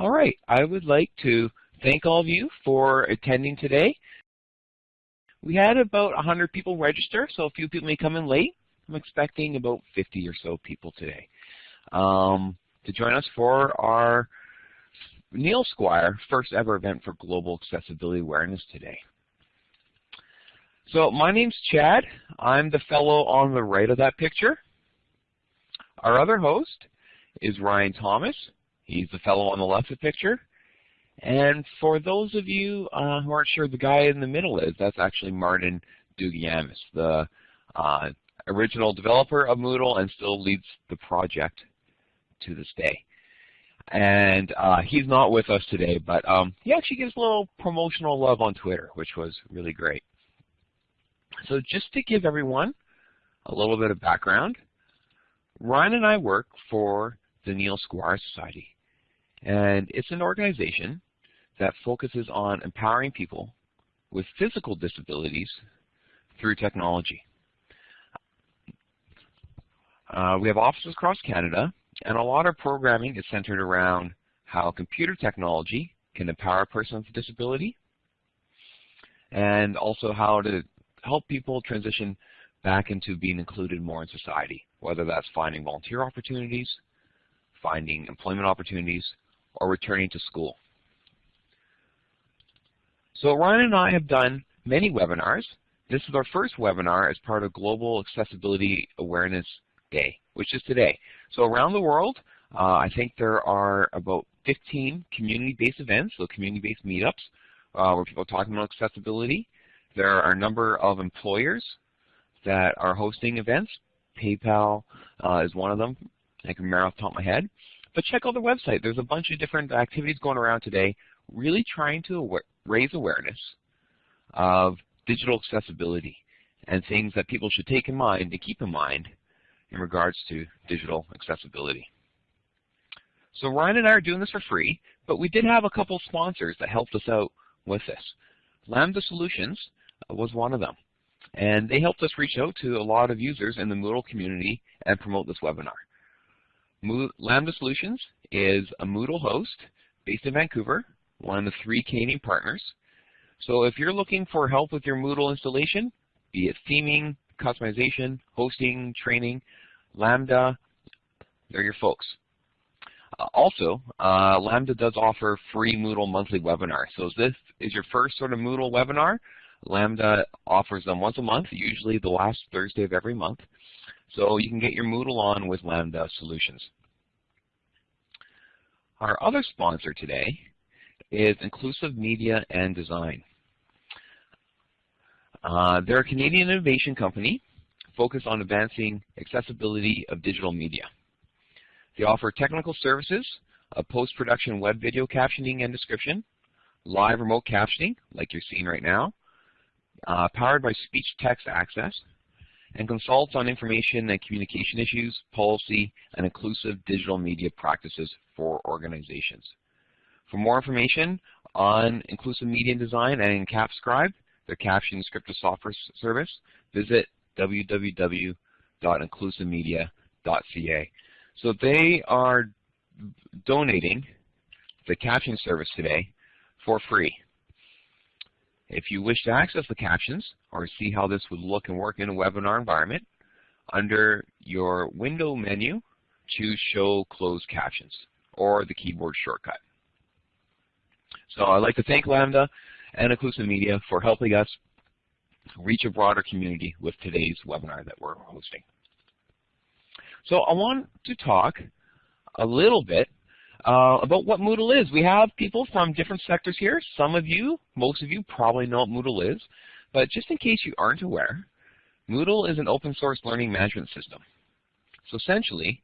All right, I would like to thank all of you for attending today. We had about 100 people register, so a few people may come in late. I'm expecting about 50 or so people today um, to join us for our Neil Squire first ever event for Global Accessibility Awareness today. So my name's Chad. I'm the fellow on the right of that picture. Our other host is Ryan Thomas. He's the fellow on the left of the picture. And for those of you uh, who aren't sure, the guy in the middle is, that's actually Martin Dougiamas, the uh, original developer of Moodle and still leads the project to this day. And uh, he's not with us today, but um, he actually gives a little promotional love on Twitter, which was really great. So just to give everyone a little bit of background, Ryan and I work for the Neil Squire Society. And it's an organization that focuses on empowering people with physical disabilities through technology. Uh, we have offices across Canada, and a lot of programming is centered around how computer technology can empower a person with a disability, and also how to help people transition back into being included more in society, whether that's finding volunteer opportunities, finding employment opportunities, or returning to school. So Ryan and I have done many webinars. This is our first webinar as part of Global Accessibility Awareness Day, which is today. So around the world, uh, I think there are about 15 community-based events, so community-based meetups, uh, where people are talking about accessibility. There are a number of employers that are hosting events. PayPal uh, is one of them. I can remember off the top of my head. But check out the website. There's a bunch of different activities going around today, really trying to raise awareness of digital accessibility and things that people should take in mind and keep in mind in regards to digital accessibility. So Ryan and I are doing this for free, but we did have a couple sponsors that helped us out with this. Lambda Solutions uh, was one of them. And they helped us reach out to a lot of users in the Moodle community and promote this webinar. Lambda Solutions is a Moodle host based in Vancouver, one of the three Canadian partners. So if you're looking for help with your Moodle installation, be it theming, customization, hosting, training, Lambda, they're your folks. Uh, also, uh, Lambda does offer free Moodle monthly webinars. So if this is your first sort of Moodle webinar, Lambda offers them once a month, usually the last Thursday of every month. So you can get your Moodle on with Lambda Solutions. Our other sponsor today is Inclusive Media and Design. Uh, they're a Canadian innovation company focused on advancing accessibility of digital media. They offer technical services, a post-production web video captioning and description, live remote captioning, like you're seeing right now, uh, powered by speech-text access, and consults on information and communication issues, policy, and inclusive digital media practices for organizations. For more information on inclusive media design and CapScribe, their captioning scripted software service, visit www.inclusivemedia.ca. So they are donating the captioning service today for free. If you wish to access the captions or see how this would look and work in a webinar environment, under your window menu, choose Show Closed Captions or the keyboard shortcut. So I'd like to thank Lambda and Inclusive Media for helping us reach a broader community with today's webinar that we're hosting. So I want to talk a little bit uh, about what Moodle is. We have people from different sectors here. Some of you, most of you probably know what Moodle is. But just in case you aren't aware, Moodle is an open source learning management system. So essentially,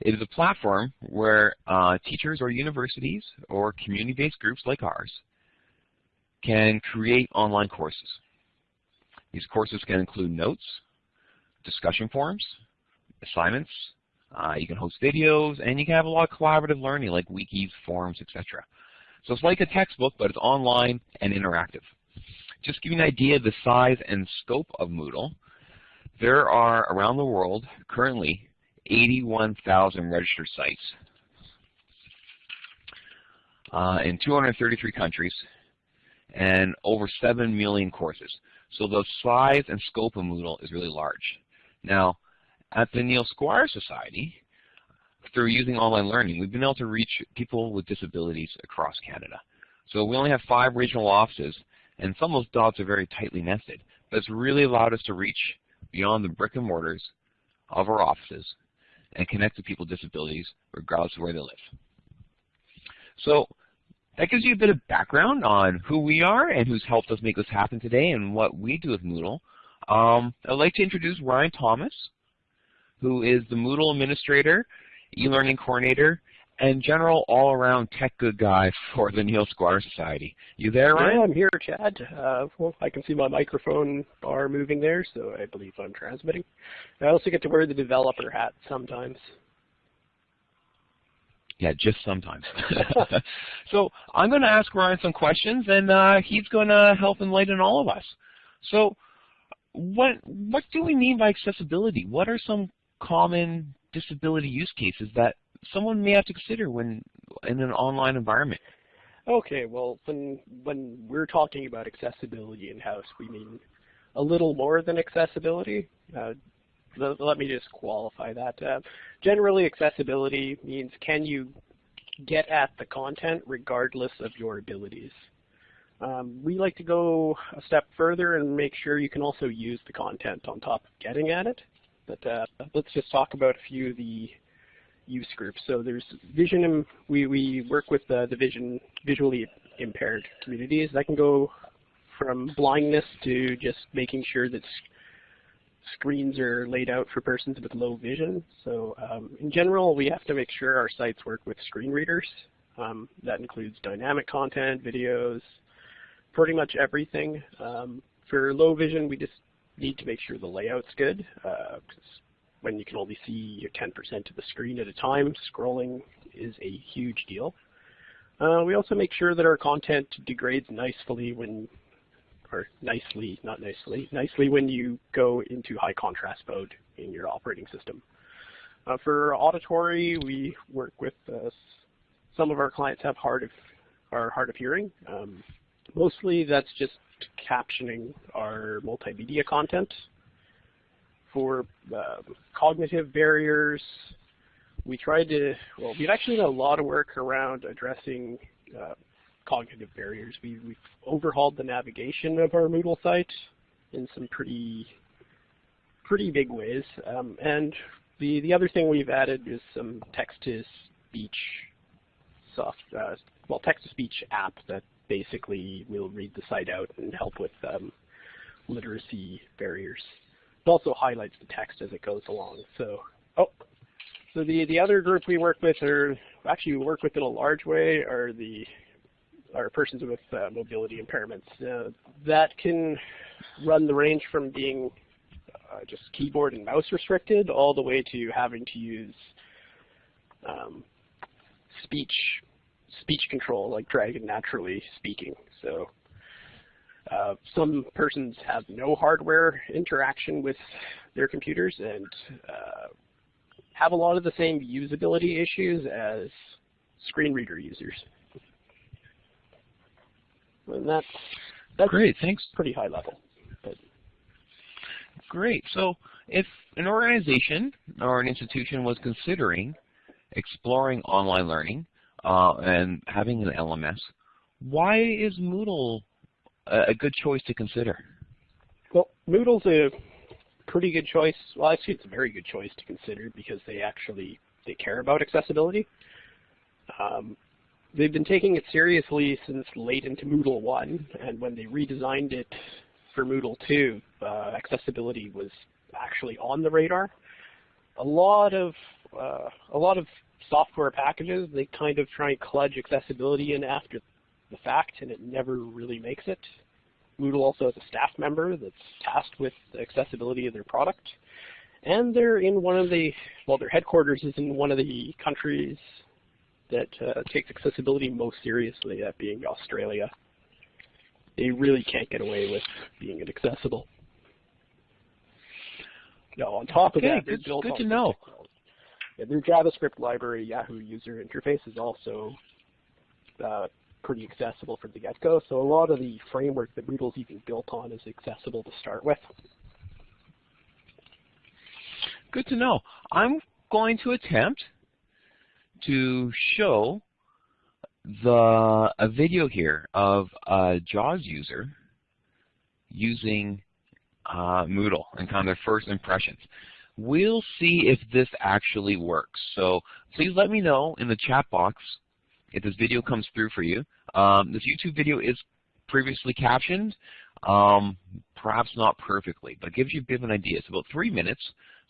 it is a platform where uh, teachers or universities or community-based groups like ours can create online courses. These courses can include notes, discussion forums, assignments, uh, you can host videos, and you can have a lot of collaborative learning like wikis, forums, etc. So it's like a textbook, but it's online and interactive. Just give you an idea of the size and scope of Moodle, there are around the world currently 81,000 registered sites. uh, in 233 countries and over 7 million courses. So the size and scope of Moodle is really large. Now, at the Neil Squire Society, through using online learning, we've been able to reach people with disabilities across Canada. So we only have five regional offices, and some of those dots are very tightly nested. But it's really allowed us to reach beyond the brick and mortars of our offices and connect to people with disabilities regardless of where they live. So that gives you a bit of background on who we are and who's helped us make this happen today and what we do with Moodle. Um, I'd like to introduce Ryan Thomas, who is the Moodle administrator, e-learning coordinator, and general all-around tech good guy for the Neil Squire Society. You there, Ryan? Yeah, I'm here, Chad. Uh, well, I can see my microphone bar moving there, so I believe I'm transmitting. I also get to wear the developer hat sometimes. Yeah, just sometimes. so I'm going to ask Ryan some questions, and uh, he's going to help enlighten all of us. So what what do we mean by accessibility? What are some common disability use cases that someone may have to consider when in an online environment? Okay, well, when when we're talking about accessibility in-house, we mean a little more than accessibility. Uh, let me just qualify that. Uh, generally, accessibility means can you get at the content regardless of your abilities. Um, we like to go a step further and make sure you can also use the content on top of getting at it. But uh, let's just talk about a few of the use groups. So there's vision, we, we work with uh, the vision visually impaired communities. That can go from blindness to just making sure that screens are laid out for persons with low vision. So um, in general, we have to make sure our sites work with screen readers. Um, that includes dynamic content, videos, pretty much everything. Um, for low vision, we just need to make sure the layout's good. Uh, when you can only see 10% of the screen at a time, scrolling is a huge deal. Uh, we also make sure that our content degrades nicely when or nicely, not nicely, nicely when you go into high contrast mode in your operating system. Uh, for auditory, we work with uh, some of our clients have hard of are hard of hearing. Um, mostly that's just captioning our multimedia content. For uh, cognitive barriers, we tried to, well, we've actually done a lot of work around addressing uh, cognitive barriers. We, have overhauled the navigation of our Moodle site in some pretty pretty big ways. Um, and the, the other thing we've added is some text-to-speech soft, uh, well, text-to-speech app that basically will read the site out and help with um, literacy barriers. It also highlights the text as it goes along. So, oh, so the the other group we work with, or actually we work with in a large way, are the or persons with uh, mobility impairments. Uh, that can run the range from being uh, just keyboard and mouse restricted all the way to having to use um, speech speech control, like Dragon naturally speaking. So uh, some persons have no hardware interaction with their computers and uh, have a lot of the same usability issues as screen reader users. And that's, that's Great, thanks. pretty high level. But. Great. So if an organization or an institution was considering exploring online learning uh, and having an LMS, why is Moodle a, good choice to consider? Well, Moodle's a pretty good choice. Well, actually, it's a very good choice to consider because they actually they care about accessibility. Um, they've been taking it seriously since late into Moodle 1, and when they redesigned it for Moodle 2, uh, accessibility was actually on the radar. A lot of uh, a lot of software packages they kind of try and kludge accessibility in after the fact, and it never really makes it. Moodle also has a staff member that's tasked with the accessibility of their product, and they're in one of the well, their headquarters is in one of the countries that uh, takes accessibility most seriously, that being Australia. They really can't get away with being inaccessible. No, on top okay, of that, good, good to know. Yeah, their JavaScript library, Yahoo user interface, is also uh, pretty accessible from the get-go. So a lot of the framework that Moodle's even built on is accessible to start with. Good to know. I'm going to attempt to show the a video here of a JAWS user using uh, Moodle and kind of their first impressions. We'll see if this actually works. So please let me know in the chat box if this video comes through for you. Um, this YouTube video is previously captioned, um, perhaps not perfectly, but gives you a bit of an idea. It's about three minutes,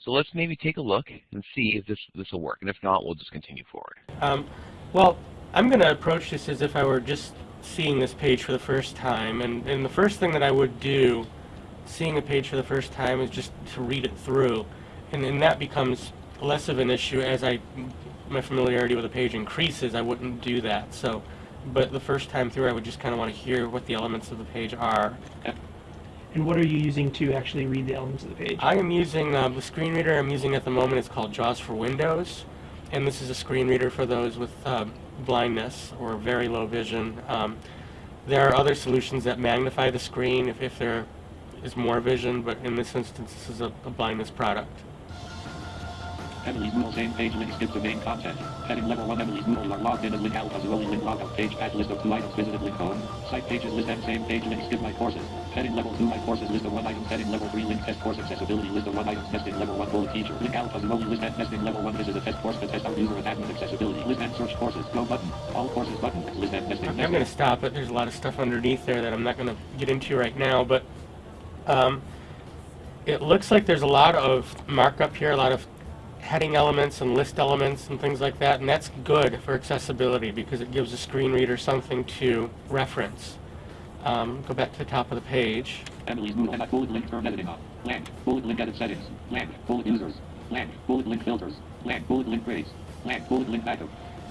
so let's maybe take a look and see if this this will work, and if not, we'll just continue forward. Um, well, I'm going to approach this as if I were just seeing this page for the first time, and, and the first thing that I would do, seeing a page for the first time, is just to read it through, and then that becomes less of an issue as I my familiarity with the page increases. I wouldn't do that. So, but the first time through, I would just kind of want to hear what the elements of the page are. And what are you using to actually read the elements of the page? I am using uh, the screen reader I'm using at the moment. It's called JAWS for Windows, and this is a screen reader for those with uh, blindness or very low vision. Um, there are other solutions that magnify the screen if, if there is more vision, but in this instance, this is a, a blindness product. Emily's Moodle same page link skip the main content. Heading level 1 Emily's Moodle are logged in and link alpha Zoe link logout page patch list of 2 items visited link home. Site pages list and same page link skip my courses. Heading level 2 my courses list of 1 items. Heading level 3 link test course accessibility list of 1 items. Testing level 1 bullet feature. Link alpha Zoe list and testing level 1 this is a test course to test out user and admin accessibility. List and search courses. Go button. All courses button. List and testing. I'm going to stop it. There's a lot of stuff underneath there that I'm not going to get into right now, but um, it looks like there's a lot of markup here, a lot of heading elements and list elements and things like that, and that's good for accessibility because it gives a screen reader something to reference. Um, go back to the top of the page. Emily's Moodle and bullet link term editing off. Blank. Bullet link edit settings. Blank. Bullet users. Blank. Bullet link filters. Blank. Bullet link grades. Blank. Bullet link backup.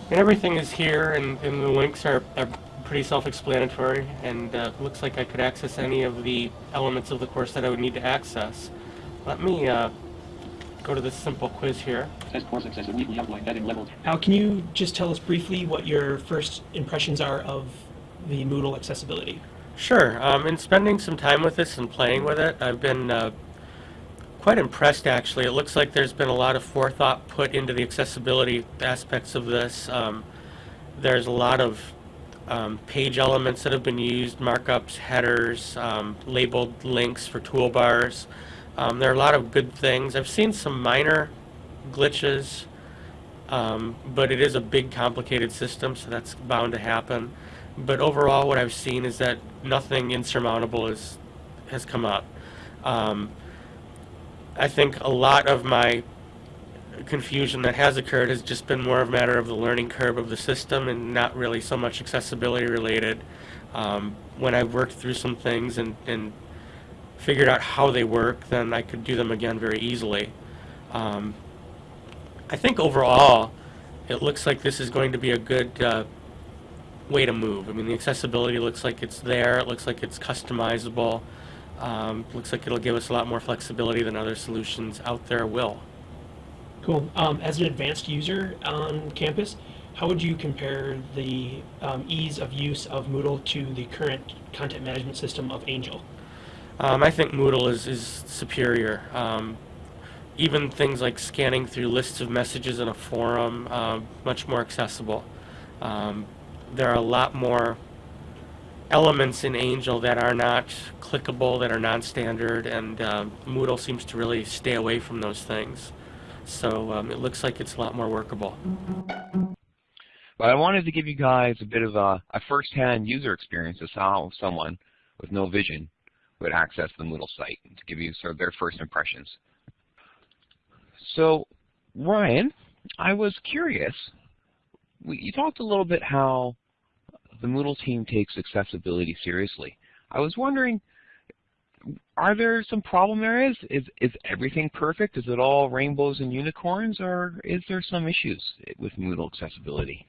And everything is here, and, and the links are, are pretty self-explanatory, and uh, looks like I could access any of the elements of the course that I would need to access. Let me uh, go to this simple quiz here. Test course accessible weekly outline heading level. Al, can you just tell us briefly what your first impressions are of the Moodle accessibility? Sure. Um, in spending some time with this and playing with it, I've been uh, quite impressed actually. It looks like there's been a lot of forethought put into the accessibility aspects of this. Um, there's a lot of um, page elements that have been used, markups, headers, um, labeled links for toolbars. Um, there are a lot of good things. I've seen some minor glitches, um, but it is a big complicated system, so that's bound to happen. But overall, what I've seen is that nothing insurmountable is, has come up. Um, I think a lot of my confusion that has occurred has just been more of a matter of the learning curve of the system and not really so much accessibility related. Um, when I've worked through some things and, and figured out how they work, then I could do them again very easily. Um, I think overall, it looks like this is going to be a good uh, way to move. I mean, the accessibility looks like it's there. It looks like it's customizable. Um, looks like it'll give us a lot more flexibility than other solutions out there will. Cool. Um, as an advanced user on campus, how would you compare the um, ease of use of Moodle to the current content management system of Angel? Um, I think Moodle is, is superior. Um, even things like scanning through lists of messages in a forum, uh, much more accessible. Um, there are a lot more elements in Angel that are not clickable, that are non-standard, and uh, Moodle seems to really stay away from those things. So um, it looks like it's a lot more workable. But I wanted to give you guys a bit of a, a first-hand user experience of how someone with no vision would access the Moodle site to give you sort of their first impressions. So, Ryan, I was curious. We, you talked a little bit how the Moodle team takes accessibility seriously. I was wondering, are there some problem areas? Is, is everything perfect? Is it all rainbows and unicorns, or is there some issues with Moodle accessibility?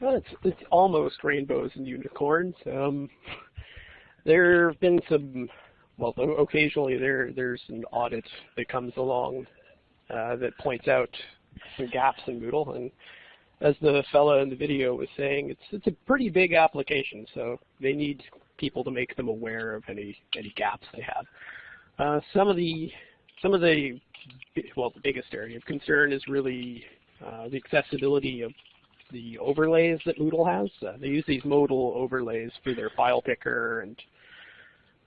Well, it's, it's almost rainbows and unicorns. Um, there have been some, well, occasionally there there's an audit that comes along uh, that points out some gaps in Moodle, and as the fella in the video was saying, it's it's a pretty big application, so they need people to make them aware of any any gaps they have. Uh, some of the some of the well, the biggest area of concern is really uh, the accessibility of the overlays that Moodle has. Uh, they use these modal overlays for their file picker and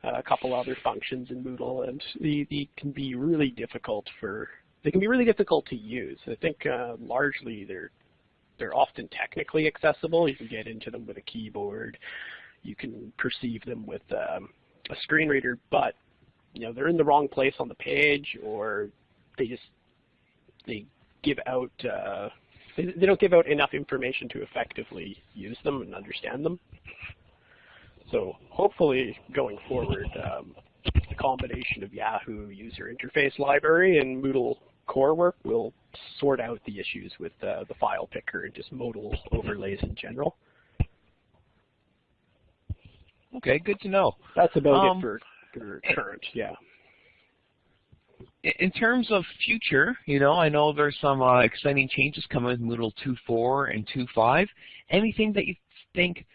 uh, a couple other functions in Moodle, and they, they, can be really difficult for they can be really difficult to use. I think uh, largely they're they're often technically accessible. You can get into them with a keyboard. You can perceive them with um, a screen reader, but you know they're in the wrong place on the page, or they just they give out uh, they, they don't give out enough information to effectively use them and understand them. So hopefully going forward, um, the combination of Yahoo user interface library and Moodle core work will sort out the issues with uh, the file picker and just modal overlays in general. Okay, good to know. That's about Um, it for, for current, yeah. In terms of future, you know, I know there's some uh, exciting changes coming with Moodle 2.4 and 2.5. Anything that you think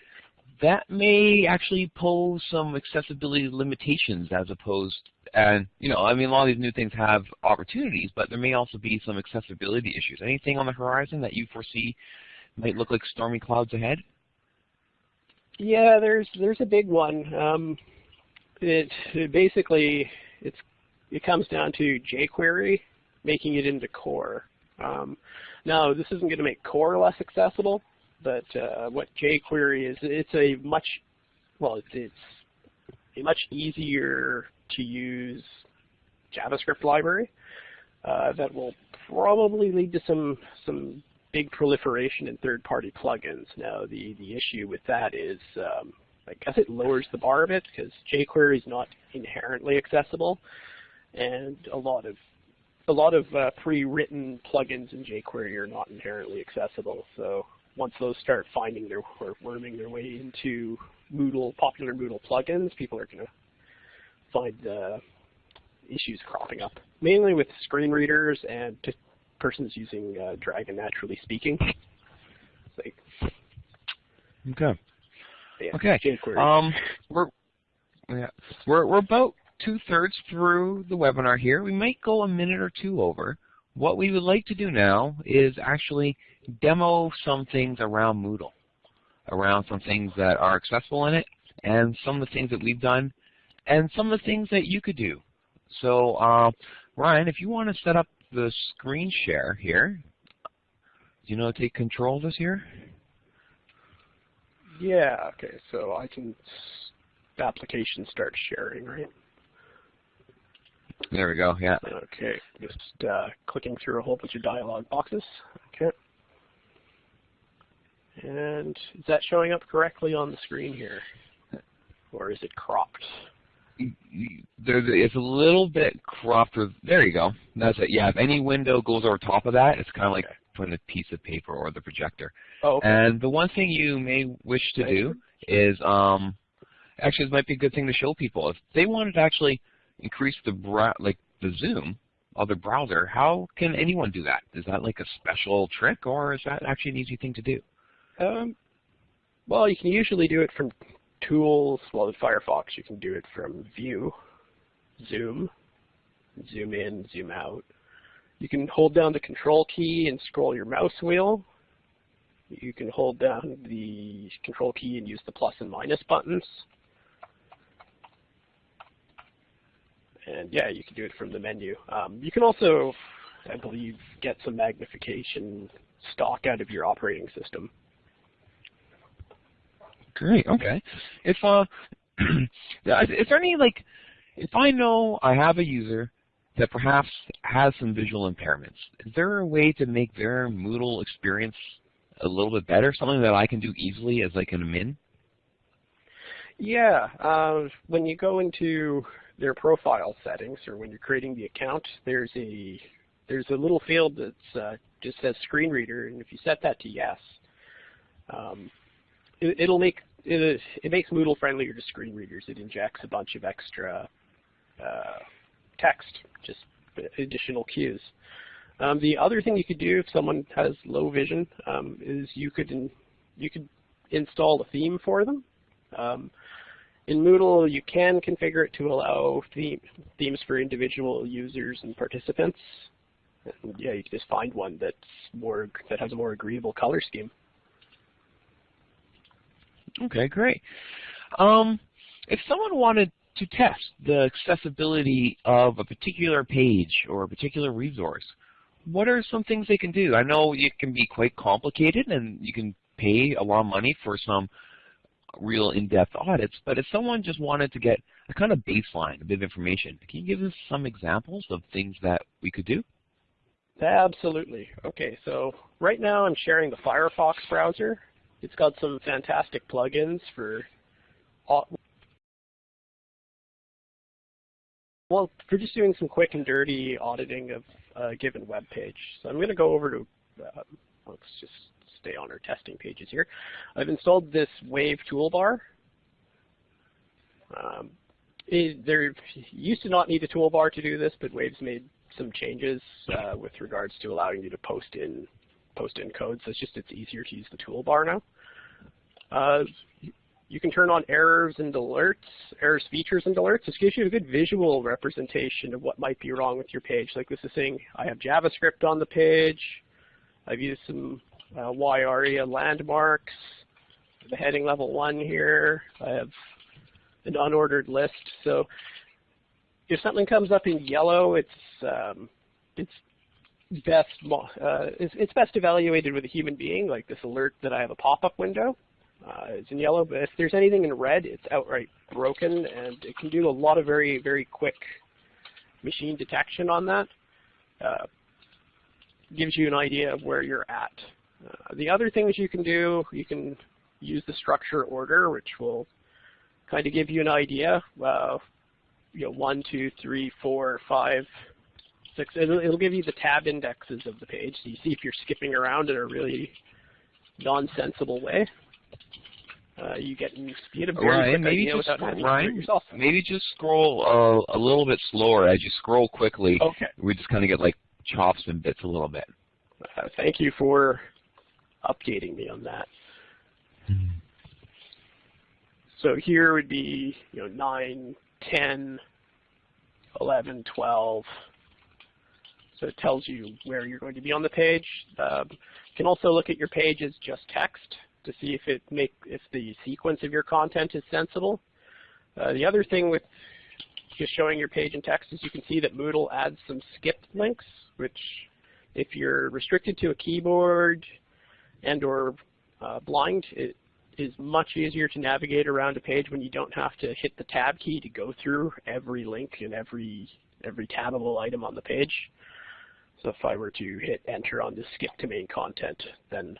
that may actually pose some accessibility limitations as opposed, and you know, I mean, a lot of these new things have opportunities, but there may also be some accessibility issues. Anything on the horizon that you foresee might look like stormy clouds ahead? Yeah, there's there's a big one. Um, it, it basically it's it comes down to jQuery making it into core. Um, now, this isn't going to make core less accessible, but uh, what jQuery is, it's a much well, it's, a much easier to use JavaScript library uh, that will probably lead to some some big proliferation in third-party plugins. Now, the the issue with that is, um, I guess it lowers the bar a bit because jQuery is not inherently accessible, and a lot of a lot of uh, pre-written plugins in jQuery are not inherently accessible. So once those start finding their or worming their way into Moodle popular Moodle plugins, people are going to find uh, issues cropping up, mainly with screen readers and persons using uh, Dragon Naturally Speaking. Like, Okay. yeah, Okay. jQuery. Um, we're yeah, we're we're about two thirds through the webinar here. We might go a minute or two over. What we would like to do now is actually demo some things around Moodle, around some things that are accessible in it, and some of the things that we've done, and some of the things that you could do. So, uh, Ryan, if you want to set up the screen share here, do you know how to take control of this here? yeah, okay, so I can, application start sharing, right? There we go. Yeah. Okay, just uh, clicking through a whole bunch of dialog boxes. Okay. And is that showing up correctly on the screen here? Or is it cropped? There's it's a little bit cropped. With, there you go. That's it. Yeah. If any window goes over top of that, it's kind of like Okay. putting a piece of paper or the projector. Oh, okay. And the one thing you may wish to do is, um, actually, this might be a good thing to show people. If they wanted to actually increase the like the zoom of the browser, how can anyone do that? Is that like a special trick, or is that actually an easy thing to do? Um, well, you can usually do it from tools. Well, in Firefox, you can do it from View, Zoom, zoom in, zoom out. You can hold down the Control key and scroll your mouse wheel. You can hold down the Control key and use the plus and minus buttons. And yeah, you can do it from the menu. Um, you can also, I believe, get some magnification stock out of your operating system. Great. Okay. If uh, is there any like, if I know I have a user that perhaps has some visual impairments, is there a way to make their Moodle experience a little bit better? Something that I can do easily as like an admin? Yeah, uh, when you go into their profile settings or when you're creating the account, there's a there's a little field that uh, just says screen reader, and if you set that to yes, um, it, it'll make it, it makes Moodle friendlier to screen readers. It injects a bunch of extra uh, text, just additional cues. Um, the other thing you could do if someone has low vision um, is you could in, you could install a theme for them. Um, in Moodle, you can configure it to allow theme, themes for individual users and participants. And yeah, you can just find one that's more that has a more agreeable color scheme. Okay, great. Um, if someone wanted to test the accessibility of a particular page or a particular resource, what are some things they can do? I know it can be quite complicated and you can pay a lot of money for some real in-depth audits, but if someone just wanted to get a kind of baseline, a bit of information, can you give us some examples of things that we could do? Absolutely. Okay, so right now I'm sharing the Firefox browser. It's got some fantastic plugins for well, for just doing some quick and dirty auditing of a given web page. So I'm going to go over to, uh, let's just stay on our testing pages here. I've installed this Wave toolbar. Um, it, there used to not need a toolbar to do this, but Wave's made some changes uh, with regards to allowing you to post in post in code. So it's just it's easier to use the toolbar now. Uh, you can turn on errors and alerts, errors features and alerts. This gives you a good visual representation of what might be wrong with your page. Like this is saying I have JavaScript on the page. I've used some uh, WAI-ARIA landmarks. The heading level one here. I have an unordered list. So if something comes up in yellow, it's um, it's best uh, it's, it's best evaluated with a human being, like this alert that I have a pop-up window. Uh, it's in yellow, but if there's anything in red, it's outright broken, and it can do a lot of very, very quick machine detection on that. Uh, gives you an idea of where you're at. Uh, the other things you can do, you can use the structure order, which will kind of give you an idea. Uh, you know, one, two, three, four, five, six. It'll, it'll give you the tab indexes of the page, so you see if you're skipping around in a really nonsensible way. Uh, you get you get a very Ryan, maybe just Ryan, to do it yourself. maybe just scroll uh, a little bit slower as you scroll quickly. Okay. We just kind of get like chops and bits a little bit. Uh, thank you for updating me on that. So here would be, you know, 9, 10, 11, 12. So it tells you where you're going to be on the page. Um, you can also look at your page as just text to see if it make if the sequence of your content is sensible. Uh, the other thing with just showing your page in text is you can see that Moodle adds some skipped links, which if you're restricted to a keyboard and or uh, blind, it is much easier to navigate around a page when you don't have to hit the tab key to go through every link and every every tabable item on the page. So if I were to hit enter on the skip to main content, then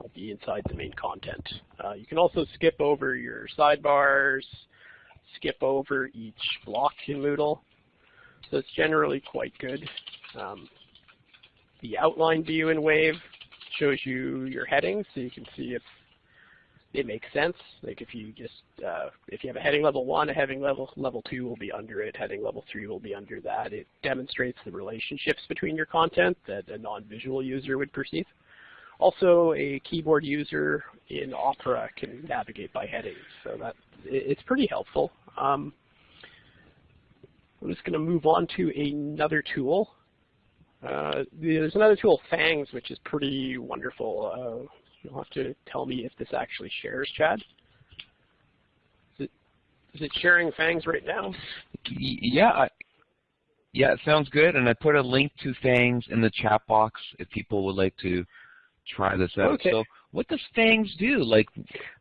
I'll be inside the main content. Uh, you can also skip over your sidebars, skip over each block in Moodle. So it's generally quite good. Um, the outline view in Wave shows you your headings, so you can see if it makes sense. Like if you just uh, if you have a heading level one, a heading level level two will be under it. Heading level three will be under that. It demonstrates the relationships between your content that a non-visual user would perceive. Also, a keyboard user in Opera can navigate by headings, so that it's pretty helpful. Um, I'm just going to move on to another tool. Uh, there's another tool, Fangs, which is pretty wonderful. Uh, you'll have to tell me if this actually shares, Chad. Is it, is it sharing Fangs right now? Yeah, I- yeah, it sounds good. And I put a link to Fangs in the chat box if people would like to try this out. Okay. So what does Fangs do? Like,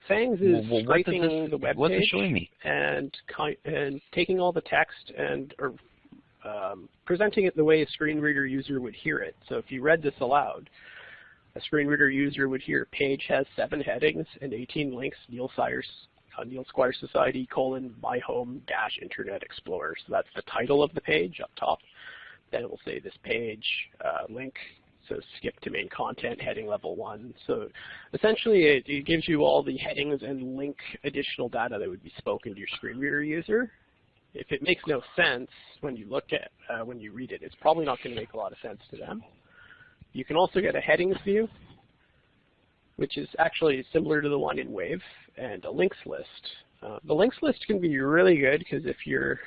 Fangs is wh- wh- what does scraping this, the web page showing me? and and taking all the text and or um, presenting it the way a screen reader user would hear it. So if you read this aloud, a screen reader user would hear page has seven headings and 18 links, Neil Sires, uh, Neil Squire Society, colon, my home, dash, Internet Explorer. So that's the title of the page up top. Then it will say this page, uh, link, so skip to main content, heading level one. So essentially it, it gives you all the headings and link additional data that would be spoken to your screen reader user. If it makes no sense when you look at, uh, when you read it, it's probably not going to make a lot of sense to them. You can also get a headings view, which is actually similar to the one in Wave, and a links list. Uh, the links list can be really good because if you're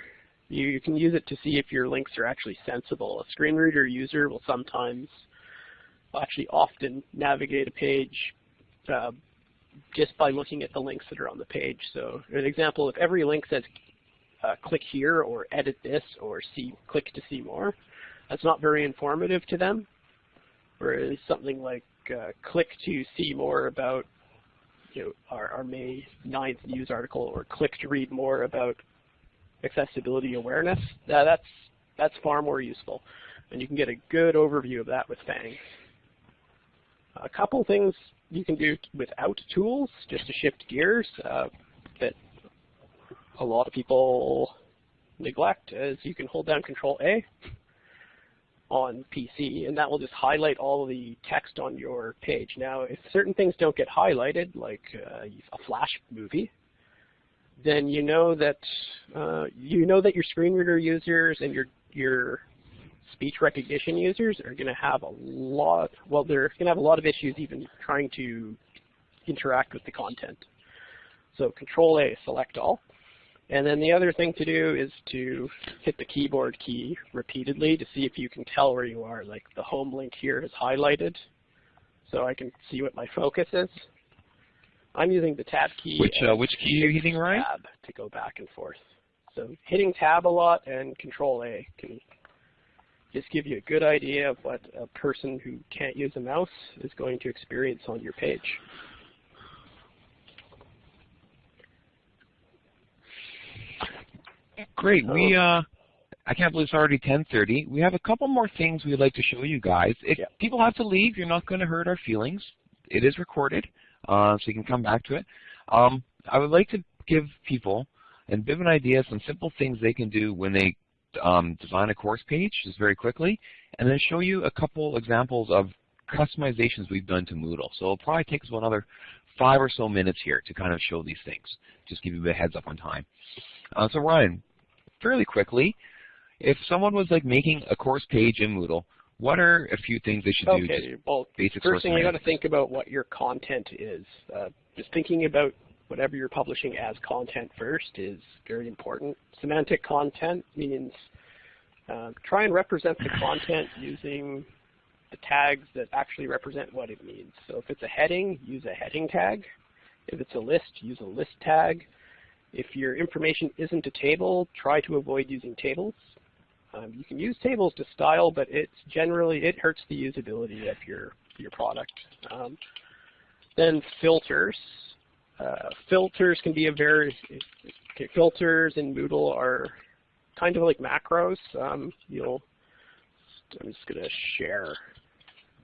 you, you can use it to see if your links are actually sensible. A screen reader user will sometimes, actually often, navigate a page uh, just by looking at the links that are on the page. So an example, if every link says uh, click here or edit this or see click to see more, that's not very informative to them. Whereas something like uh, click to see more about you know, our, our May 9th news article or click to read more about accessibility awareness, that, that's, that's far more useful. And you can get a good overview of that with FANG. A couple things you can do without tools, just to shift gears, uh, that a lot of people neglect, is you can hold down Control A on PC, and that will just highlight all the text on your page. Now, if certain things don't get highlighted, like uh, a Flash movie, then you know that uh, you know that your screen reader users and your your speech recognition users are going to have a lot. Well, they're going to have a lot of issues even trying to interact with the content. So Control A, select all. And then the other thing to do is to hit the keyboard key repeatedly to see if you can tell where you are. Like the home link here is highlighted, so I can see what my focus is. I'm using the tab key. Which uh, which key are you hitting, Ryan? Tab to go back and forth. So hitting tab a lot and Control A can just give you a good idea of what a person who can't use a mouse is going to experience on your page. Great. We uh, I can't believe it's already 10:30. We have a couple more things we'd like to show you guys. If Yeah. people have to leave, you're not going to hurt our feelings. It is recorded, uh, so you can come back to it. Um, I would like to give people a bit of an idea, some simple things they can do when they um, design a course page, just very quickly, and then show you a couple examples of customizations we've done to Moodle. So it'll probably take us another five or so minutes here to kind of show these things. Just give you a heads up on time. Uh, so Ryan, fairly quickly, if someone was like making a course page in Moodle, what are a few things they should do? Okay, well, first thing you got to think about what your content is. Uh, just thinking about whatever you're publishing as content first is very important. Semantic content means uh, try and represent the content using the tags that actually represent what it means. So if it's a heading, use a heading tag. If it's a list, use a list tag. If your information isn't a table, try to avoid using tables. Um, you can use tables to style, but it's generally, it hurts the usability of your, your product. Um, then filters. Uh, filters can be a very, okay, filters in Moodle are kind of like macros. Um, you'll, I'm just going to share,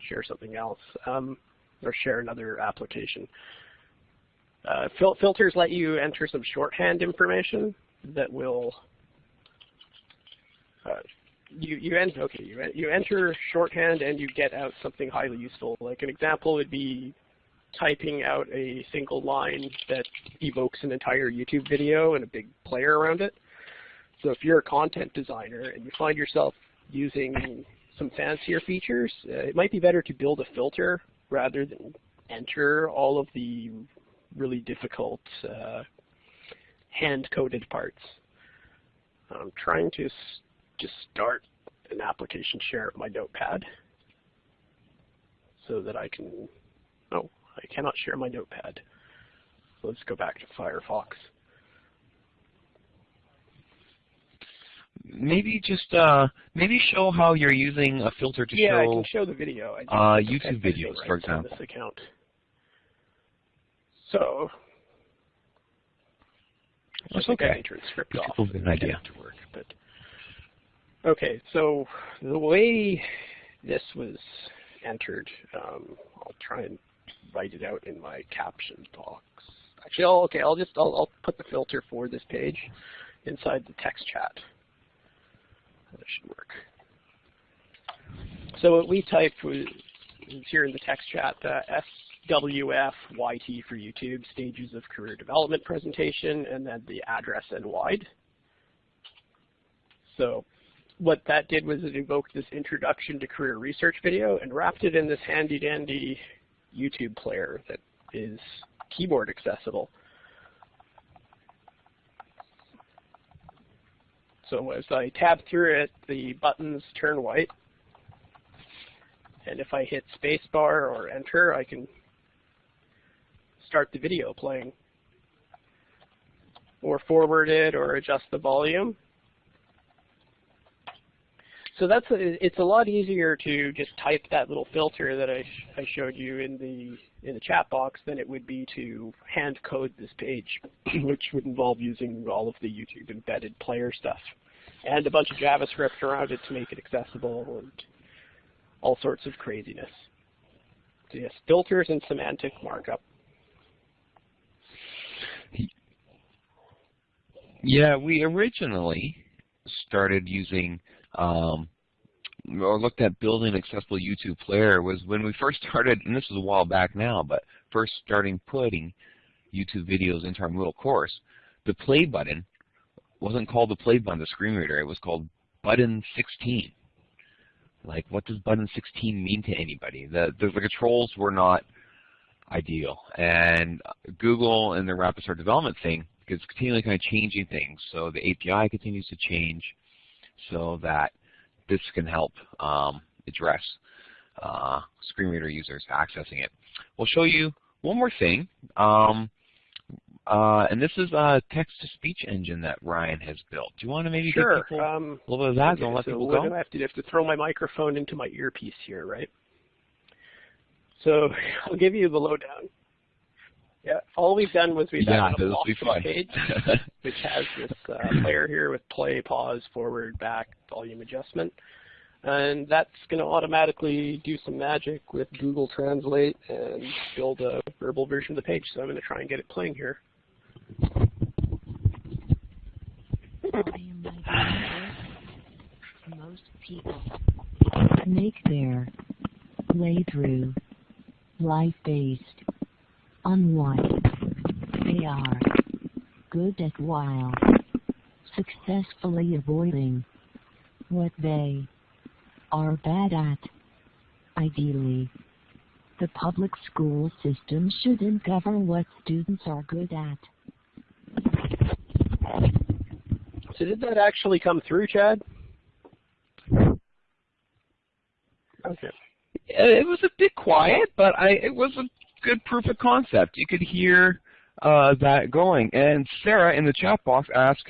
share something else, um, or share another application. Uh, fil filters let you enter some shorthand information that will uh, you you enter okay you you enter shorthand and you get out something highly useful. Like an example would be typing out a single line that evokes an entire YouTube video and a big player around it. So if you're a content designer and you find yourself using some fancier features, uh, it might be better to build a filter rather than enter all of the really difficult uh, hand-coded parts. I'm trying to s- just start an application share of my notepad so that I can, oh, I cannot share my notepad. Let's go back to Firefox. Maybe just uh, maybe show how you're using a filter to yeah, I show can show the video. I uh, YouTube videos, rights for example. This account. So, That's I think I okay. can turn script Gives off. an idea. To work, but okay, so the way this was entered, um, I'll try and write it out in my caption box. Actually, I'll, okay, I'll just I'll, I'll put the filter for this page inside the text chat. That should work. So what we typed was is here in the text chat, uh, SWF YT for YouTube, stages of career development presentation, and then the address and wide. So what that did was it invoked this introduction to career research video and wrapped it in this handy dandy YouTube player that is keyboard accessible. So as I tab through it, the buttons turn white. And if I hit spacebar or enter, I can start the video playing. Or forward it or adjust the volume. So that's a, it's a lot easier to just type that little filter that I, sh I showed you in the in the chat box than it would be to hand code this page, which would involve using all of the YouTube embedded player stuff and a bunch of JavaScript around it to make it accessible and all sorts of craziness. So yes, filters and semantic markup. Yeah, we originally started using um, or looked at building an accessible YouTube player was when we first started, and this is a while back now, but first starting putting YouTube videos into our Moodle course, the play button wasn't called the play button, the screen reader. It was called button 16. Like, what does button 16 mean to anybody? The, the, the controls were not ideal. And Google and the rapid start development thing is continually kind of changing things. So the API continues to change so that this can help um, address uh, screen reader users accessing it. We'll show you one more thing. Um, uh, and this is a text-to-speech engine that Ryan has built. Do you want to maybe sure. give people um, a little bit of that? okay, Don't let so people go. gonna have to have to throw my microphone into my earpiece here, right? So I'll give you the lowdown. Yeah, all we've done was we've yeah, added a be walkthrough fun. page, which has this uh, player here with play, pause, forward, back, volume adjustment. And that's going to automatically do some magic with Google Translate and build a verbal version of the page. So I'm going to try and get it playing here. most people make their way through life-based on what they are good at while successfully avoiding what they are bad at. Ideally, the public school system should uncover what students are good at. So did that actually come through, Chad? Okay. It was a bit quiet, but I, it was a good proof of concept. You could hear uh, that going. And Sarah in the chat box asked,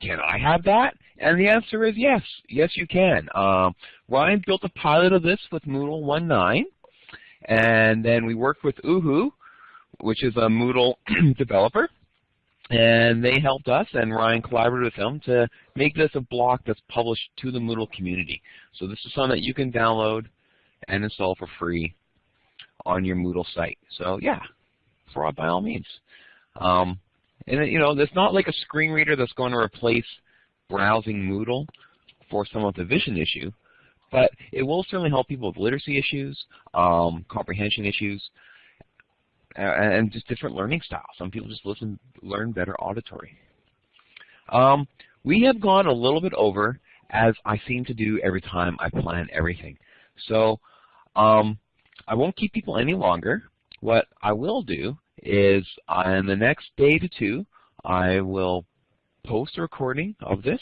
can I have that? And the answer is yes. Yes, you can. Um, Ryan built a pilot of this with Moodle 1.9, and then we worked with Oohoo, which is a Moodle developer, and they helped us, and Ryan collaborated with them to make this a block that's published to the Moodle community. So this is something that you can download and install for free on your Moodle site. So yeah, for by all means. Um, and you know, it's not like a screen reader that's going to replace browsing Moodle for someone with a vision issue, but it will certainly help people with literacy issues, um, comprehension issues, and just different learning styles. Some people just listen, learn better auditory. Um, we have gone a little bit over, as I seem to do every time I plan everything. So um, I won't keep people any longer. What I will do is on the next day to two, I will post a recording of this.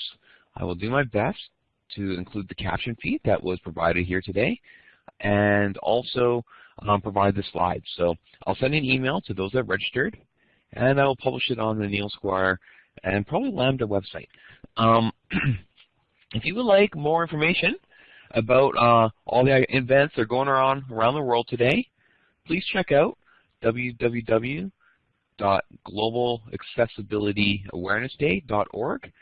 I will do my best to include the caption feed that was provided here today and also um, provide the slides. So I'll send an email to those that registered and I will publish it on the Neil Squire and probably Lambda website. Um, if you would like more information about uh, all the events that are going on around the world today, please check out www.globalaccessibilityawarenessday.org.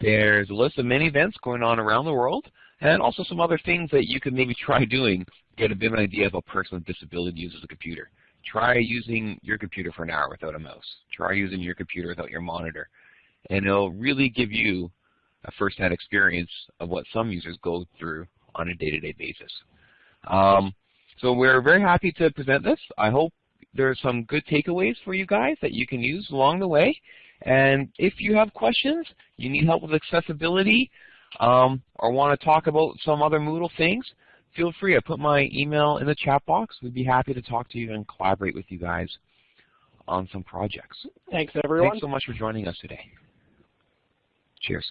There's a list of many events going on around the world and also some other things that you could maybe try doing to get a bit of an idea of a person with disability uses a computer. Try using your computer for an hour without a mouse. Try using your computer without your monitor. And it'll really give you a first-hand experience of what some users go through on a day-to-day -day basis. Um, so we're very happy to present this. I hope there are some good takeaways for you guys that you can use along the way. And if you have questions, you need help with accessibility, um, or want to talk about some other Moodle things, feel free. I put my email in the chat box. We'd be happy to talk to you and collaborate with you guys on some projects. Thanks, everyone. Thanks so much for joining us today. Cheers.